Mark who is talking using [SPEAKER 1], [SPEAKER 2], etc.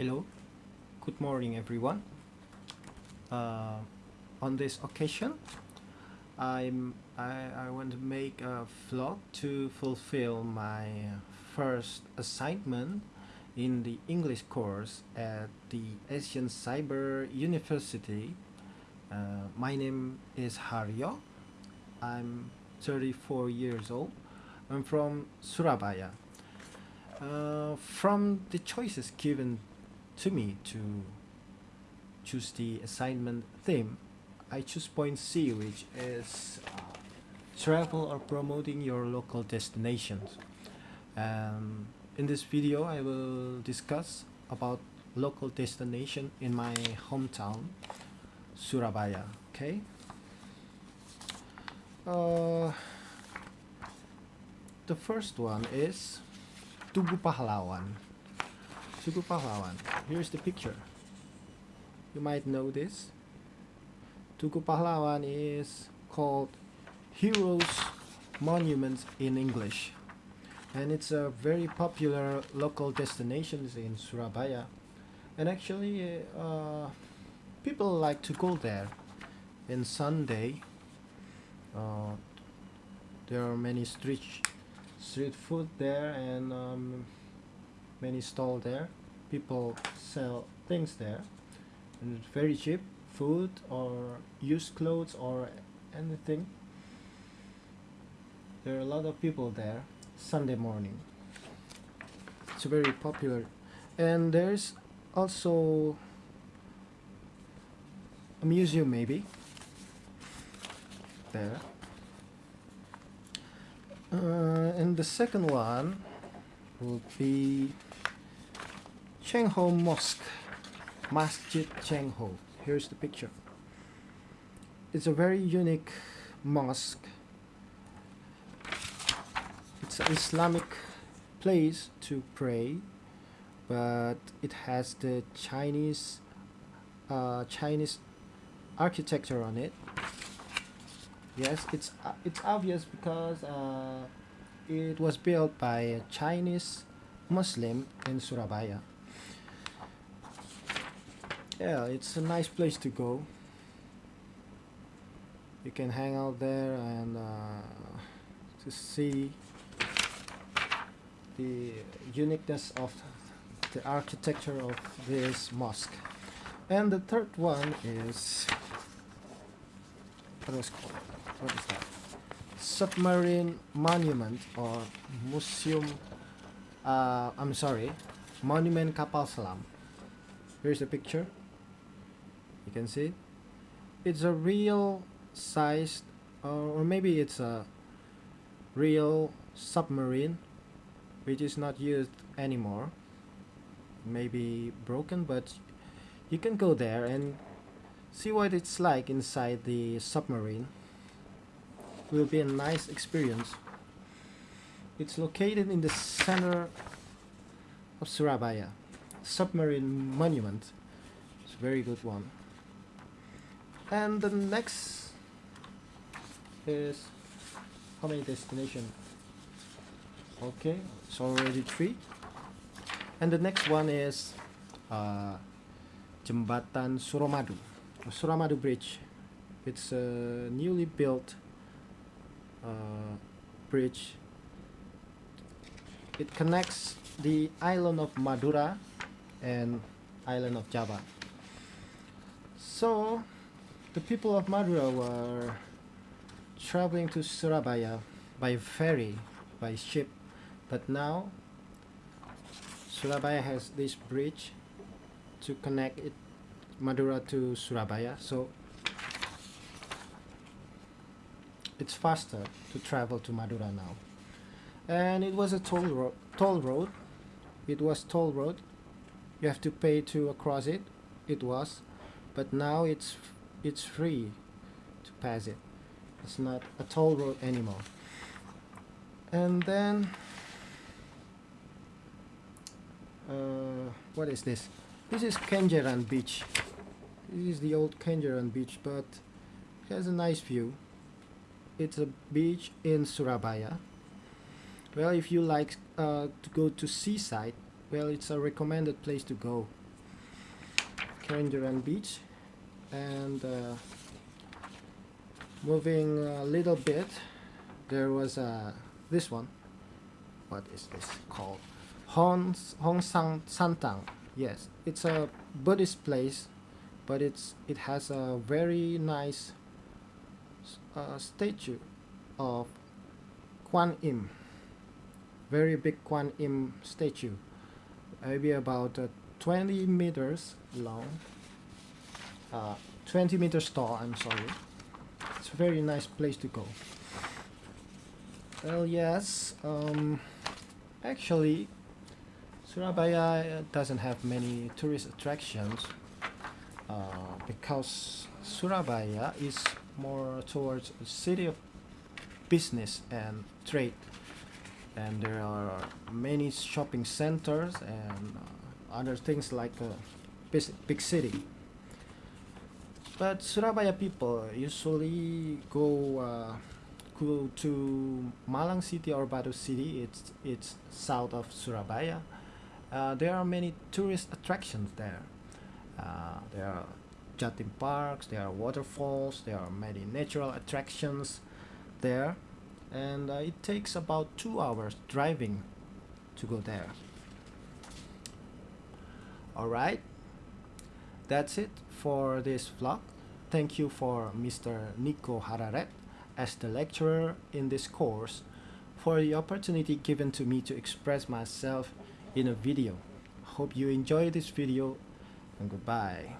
[SPEAKER 1] Hello, good morning everyone. Uh, on this occasion, I'm I, I want to make a vlog to fulfill my first assignment in the English course at the Asian Cyber University. Uh, my name is Haryo. I'm 34 years old. I'm from Surabaya. Uh, from the choices given to me to choose the assignment theme, I choose point C, which is uh, travel or promoting your local destinations. Um, in this video, I will discuss about local destination in my hometown, Surabaya. Okay. Uh, the first one is Tugu Pahlawan. Tugu Pahlawan. Here's the picture. You might know this. Tugu Pahlawan is called Heroes Monument in English. And it's a very popular local destination in Surabaya. And actually, uh, people like to go there. In Sunday, uh, there are many street street food there and um, many stall there. People sell things there. And it's very cheap. Food or used clothes or anything. There are a lot of people there Sunday morning. It's very popular. And there's also a museum maybe there. Uh, and the second one will be Cheng Ho Mosque, Masjid Cheng Ho. Here's the picture. It's a very unique mosque. It's an Islamic place to pray, but it has the Chinese uh, Chinese architecture on it yes it's uh, it's obvious because uh, it was built by a Chinese Muslim in Surabaya. Yeah it's a nice place to go. You can hang out there and uh, to see the uniqueness of the architecture of this mosque. And the third one is what is called? What is that submarine monument or museum uh, I'm sorry monument kapal selam. Here's the picture. You can see it's a real sized or maybe it's a real submarine which is not used anymore. Maybe broken but you can go there and see what it's like inside the submarine will be a nice experience. It's located in the center of Surabaya. Submarine monument. It's a very good one. And the next is how many destinations? Okay, it's already three. And the next one is uh, Jembatan Suramadu, Suramadu Bridge. It's a newly built uh, bridge. It connects the island of Madura and island of Java. So the people of Madura were traveling to Surabaya by ferry by ship. But now Surabaya has this bridge to connect it Madura to Surabaya. So it's faster to travel to Madura now. And it was a toll, ro toll road. It was toll road. You have to pay to cross it. It was. But now it's it's free to pass it. It's not a toll road anymore. And then uh, what is this? This is Kenjeran beach. This is the old Kenjeran beach but it has a nice view it's a beach in Surabaya. Well if you like uh, to go to seaside well it's a recommended place to go. Kenjeran Beach. And uh, moving a little bit there was uh, this one. What is this called? Hong, Hong Sang Santang. Yes it's a Buddhist place but it's it has a very nice uh, statue of Quan Im very big Quan Im statue maybe about uh, 20 meters long uh, 20 meters tall I'm sorry. It's a very nice place to go. Well yes um, actually Surabaya doesn't have many tourist attractions uh, because Surabaya is more towards a city of business and trade. And there are many shopping centers and uh, other things like a big, city. But Surabaya people usually go uh, go to Malang City or Batu City. It's it's south of Surabaya. Uh, there are many tourist attractions there. Uh, there are Jatim parks there are waterfalls there are many natural attractions there and uh, it takes about two hours driving to go there. Alright that's it for this vlog. Thank you for Mr. Nico Hararet as the lecturer in this course for the opportunity given to me to express myself in a video. Hope you enjoy this video and goodbye